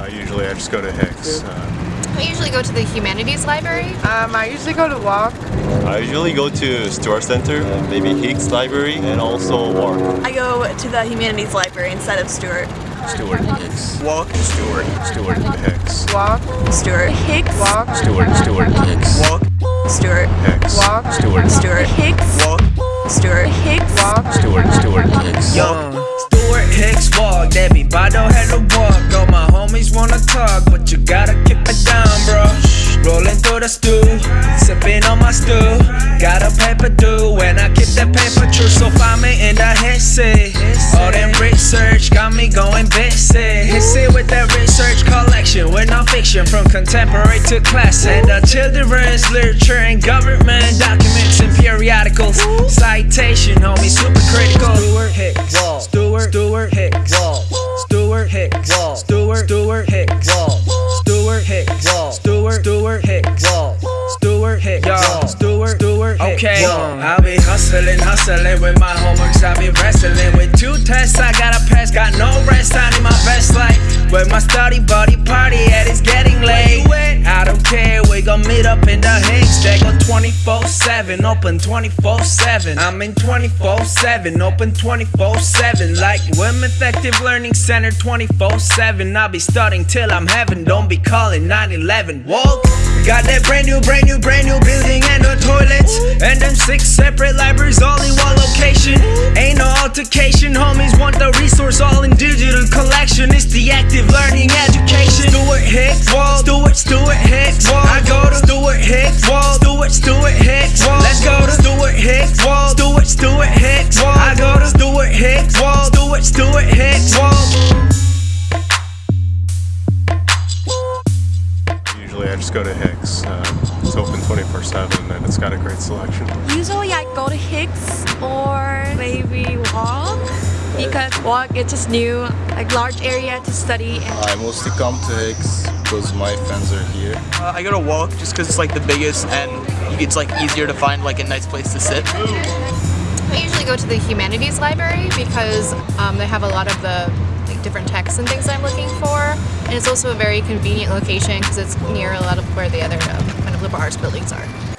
Uh, usually I just go to Hicks. Uh, I usually go to the humanities library. Um, I usually go to WALC. I usually go to Stewart Center, maybe Hicks Library, and also WALC. I go to the humanities library instead of Stewart. Stewart Hicks. WALC. Stewart. Stewart Hicks. WALC. Stewart. Hicks. WALC. Stewart. Stewart Hicks. WALC. Stewart. Hicks. WALC. Stewart. Stewart. Hicks. WALC. Stewart. Hicks. WALC. Stewart. Stewart Hicks. Yo, Stewart Hicks WALC, everybody had to walk. Sipping on my stew. Got a paper due, and I keep that paper true. So find me in the HSSE. All them research got me going busy. HSSE with that research collection, with no fiction from contemporary to classic. The children's literature and government documents and periodicals. Citation, homie, super critical. Stewart Hicks. Stewart. Stewart Hicks. Stewart Hicks. Stewart. Stewart Hicks. Stewart Hicks. Stewart. Stewart Hicks. Wall. Stewart Hicks. Yo. Stewart Hicks. Okay. I'll be hustling, hustling with my homeworks. I'll be wrestling with two tests. I gotta pass. Got no rest. I need my best life. Where my study buddy party at? It's getting late. I don't care. We gon' meet up in the Hicks. They go 24/7, open 24/7. I'm in 24/7, open 24/7. Like Wilmeth Active Learning Center 24/7. I'll be studying till I'm heaven. Don't be calling 911. WALC. Got that brand new, brand new, brand new building and no toilets. And them six separate libraries all in one location. Ain't no altercation, homies want the resource all in digital collection. It's the active learning education. Just go to Hicks. Um, it's open 24/7 and it's got a great selection. Usually I go to Hicks or maybe WALC because WALC it's just new, like large area to study. I mostly come to Hicks because my friends are here. Uh, I go to WALC just because it's like the biggest and it's like easier to find like a nice place to sit. I usually go to the humanities library because um, they have a lot of the like, different texts and things I'm looking for. And it's also a very convenient location because it's near a lot of where the other um, kind of liberal arts buildings are.